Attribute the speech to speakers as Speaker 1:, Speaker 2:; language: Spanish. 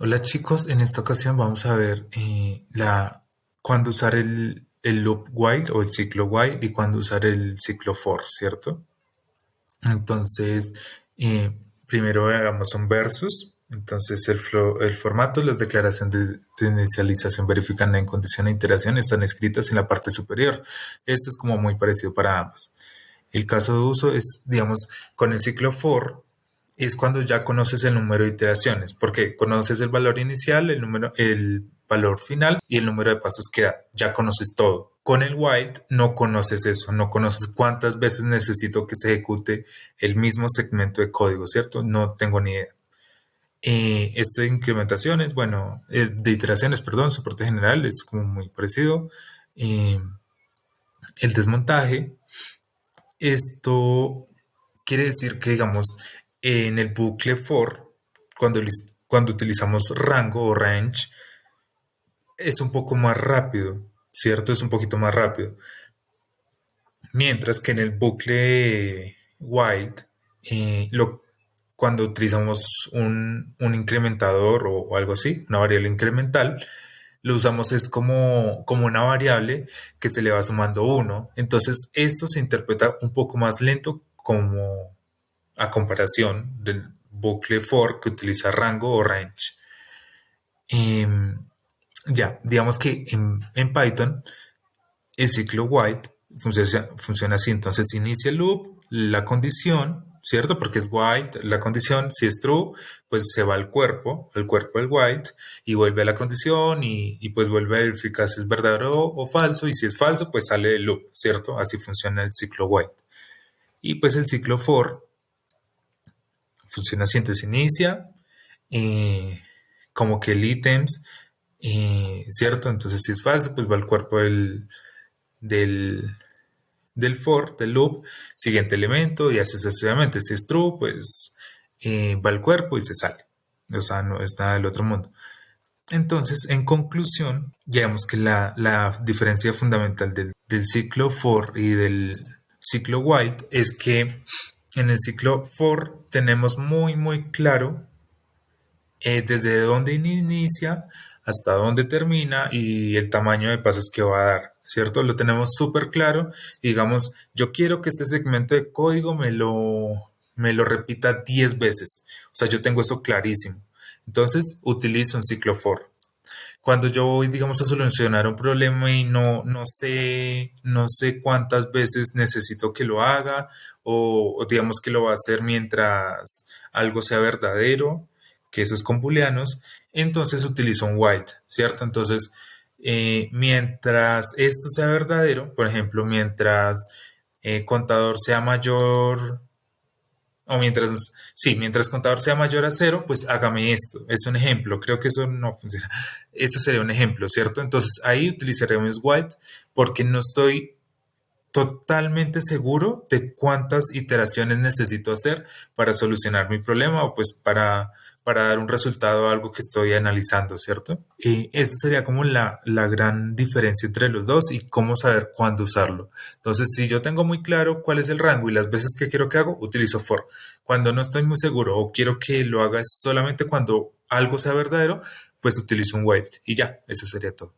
Speaker 1: Hola chicos, en esta ocasión vamos a ver eh, la, cuándo usar el, el loop while o el ciclo while y cuándo usar el ciclo for, ¿cierto? Entonces, eh, primero hagamos un versus. Entonces, el, el formato, las declaraciones de, inicialización verifican en condición de iteración están escritas en la parte superior. Esto es como muy parecido para ambas. El caso de uso es, digamos, con el ciclo for, es cuando ya conoces el número de iteraciones, porque conoces el valor inicial, el número, el valor final y el número de pasos que da. Ya conoces todo. Con el while no conoces eso, no conoces cuántas veces necesito que se ejecute el mismo segmento de código, ¿cierto? No tengo ni idea. Eh, esto de incrementaciones, bueno, eh, de iteraciones, perdón, soporte general es como muy parecido. Eh, el desmontaje, esto quiere decir que, digamos, en el bucle for, cuando, utilizamos rango o range, es un poco más rápido, ¿cierto? Es un poquito más rápido. Mientras que en el bucle wild, eh, cuando utilizamos un, incrementador o, algo así, una variable incremental, lo usamos es como, como una variable que se le va sumando uno. Entonces, esto se interpreta un poco más lento como a comparación del bucle for que utiliza rango o range. Em, ya, digamos que en, Python el ciclo while funciona, funciona, así. Entonces inicia el loop, la condición, ¿cierto? Porque es while, la condición, si es true, pues se va al cuerpo, al cuerpo del while, y vuelve a la condición y, y, pues vuelve a verificar si es verdadero o falso. Y si es falso, pues sale del loop, ¿cierto? Así funciona el ciclo while. Y pues el ciclo for funciona así, entonces inicia, eh, como que el ítems, eh, ¿cierto? Entonces si es falso, pues va al cuerpo del, del, del for, del loop, siguiente elemento y así sucesivamente. Si es true, pues eh, va al cuerpo y se sale. O sea, no es nada del otro mundo. Entonces, en conclusión, ya vemos que la, la diferencia fundamental del, del, ciclo for y del ciclo while es que en el ciclo for tenemos muy, muy claro eh, desde dónde inicia hasta dónde termina y el tamaño de pasos que va a dar, ¿cierto? Lo tenemos súper claro. digamos, yo quiero que este segmento de código me lo, me lo repita 10 veces. O sea, yo tengo eso clarísimo. Entonces, utilizo un ciclo for. Cuando yo voy, digamos, a solucionar un problema y no, no, sé, no sé cuántas veces necesito que lo haga o, digamos que lo va a hacer mientras algo sea verdadero, que eso es con booleanos, entonces utilizo un while, ¿cierto? Entonces, eh, mientras esto sea verdadero, por ejemplo, mientras eh, contador sea mayor o mientras, sí, mientras contador sea mayor a cero, pues hágame esto. Es un ejemplo. Creo que eso no funciona. Esto sería un ejemplo, ¿cierto? Entonces ahí utilizaremos white porque no estoy totalmente seguro de cuántas iteraciones necesito hacer para solucionar mi problema o pues para, para dar un resultado a algo que estoy analizando, ¿cierto? Y esa sería como la, la gran diferencia entre los dos y cómo saber cuándo usarlo. Entonces, si yo tengo muy claro cuál es el rango y las veces que quiero que hago, utilizo for. Cuando no estoy muy seguro o quiero que lo haga solamente cuando algo sea verdadero, pues utilizo un while y ya, eso sería todo.